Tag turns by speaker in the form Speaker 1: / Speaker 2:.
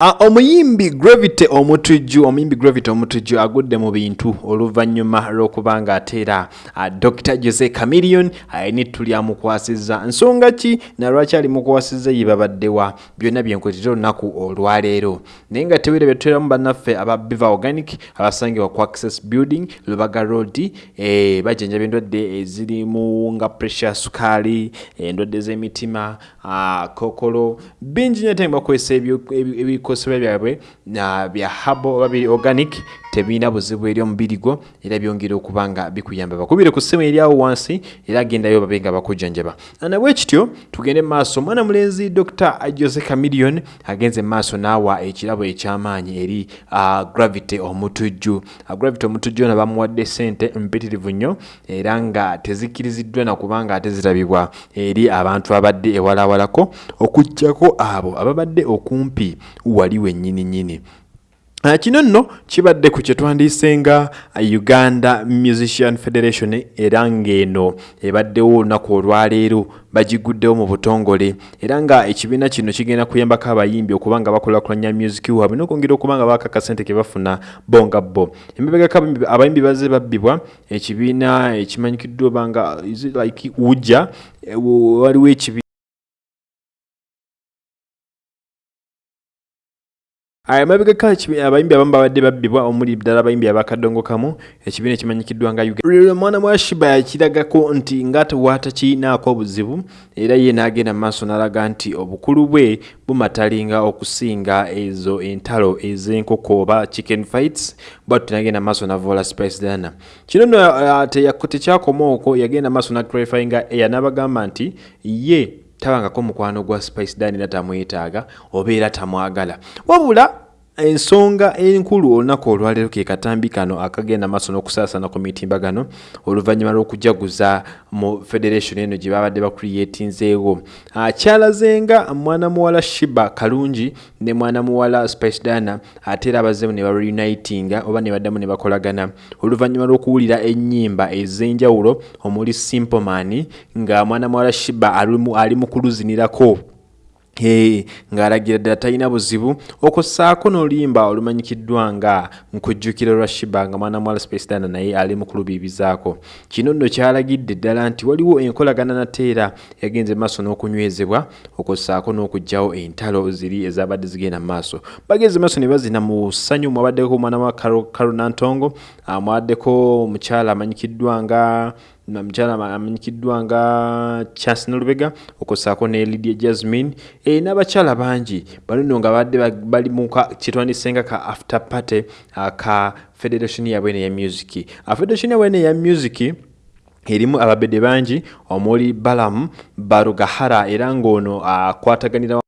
Speaker 1: Omuyimbi gravity omutujju omuyimbi gravity omutujju agudde mu bintu oluvannyuma lw'okuba nga ateera uh, dr jose camilion ayina ettu lyamukwasizza nsonga ki? Nalwaki alimukwasizza ye babaddewa byonna byenkwetera olunaku olwaleero. Naye nga teweera byatuteramu bannaffe aba biva organic abasangibwa ku access building lubaga road eh, bajjanjaba endwadde ezirimu nga pressure sukaali endwadde z'emitima kokolo bingi nyo ate bakozesa ebikosebwa byabwe bya habo oba biri organic tebirina buzibu eri omubiri gwo era byongera okuba nga bikuyamba bakubire ku ssimu eryawo wansi era agendayo babe nga bakujjanjaba nabwe kityo tugende maaso. Omwana mulenzi dr jose camilion agenze maaso naawa ekirabo ekyamaanyi eri uh, gravity omutujju. Uh, gravity omutujju ono bamuwadde sente mpitirivu nnyo era nga tezikkiriziddwa nakubanga ate zirabibwa eri abantu abadde ewalawalako okujjako abo ababadde okumpi wali wennyini nnyini kino nno kibadde ku kyetwandiisenga uh, uganda musician federation era ng'eno ebaddewo olunaku olwaleero bagiguddewo mu butongole. Era nga ekibiina kino kigenda kuyambako abayimbi okuba nga bakulakulanya music waabwe n'okwongera okuba nga baaka kasente ke bafuna bo. Nga bo emabegako abayimbi bazze babbibwa ekibiina ekimanyikiddwa oba nga like ujja waliwo ekibiina emabegako abayimbi abamu babadde babbibwa omuli ddala abayimbi abakadongo kamu ekibiina ekimanyikiddwa nga uganda omwana wa shiba yakiragako nti nga tewatakirinaako obuzibu era ye n'agenda maaso n'alaga nti obukulu bwe bumatalinga okusinga ezo entalo ez'enkoko oba chicken fights bwatu tenagenda maaso navoola spice dana kino nno tekyakoma okwo yagenda maaso naclarifyinga eya n'abagamba nti ye tabangako mukwano gwa spice dan era tamwetaaga oba era tamwagala. Wabula ensonga enkulu olunaku olwaleero ke katambi kano akagenda maaso n'okusaasana ku mitimbagano oluvannyuma lw'okujaguza mu federation eno gye babadde bakuriyetinzeewo kyalazenga mwana muwala shiba kalungi ne mwana muwala spice dana ate era abazzemu ne bareunitinga oba ne baddamu ne bakolagana. Oluvannyuma lw'okuwulira ennyimba ez'enjawulo omuli simple man nga mwana muwala shiba ali mu kuluzinirako ng'alagira ddala talina buzibu. Okussaako n'oluyimba olumanyikiddwa nga nkujjukira lwa shiba nga mwana mwala spacedana naye ali mu kulubiibizaako. Kino nno kyalagidde ddala nti waliwo enkolagana nateera yagenze maaso n'okunywezebwa okussaako n'okugjawo entalo ziri ezabadde zigenda mu maaso. Bagenze maaso ne bazina mu ssanyu mwabaddeko omwana wa karunantongo mwabaddeko omukyala amanyikiddwa nga mukyala amanyikiddwa nga chance nolubega okusaako ne lidia jasmine e, n'abakyala bangi. Banono nga badde bali mu kyetwandisenga ka after party ka federation yabwene ya music. Federation yabwene ya music erimu ababede bangi omuli balamu barugahara era ng'ono akwataganira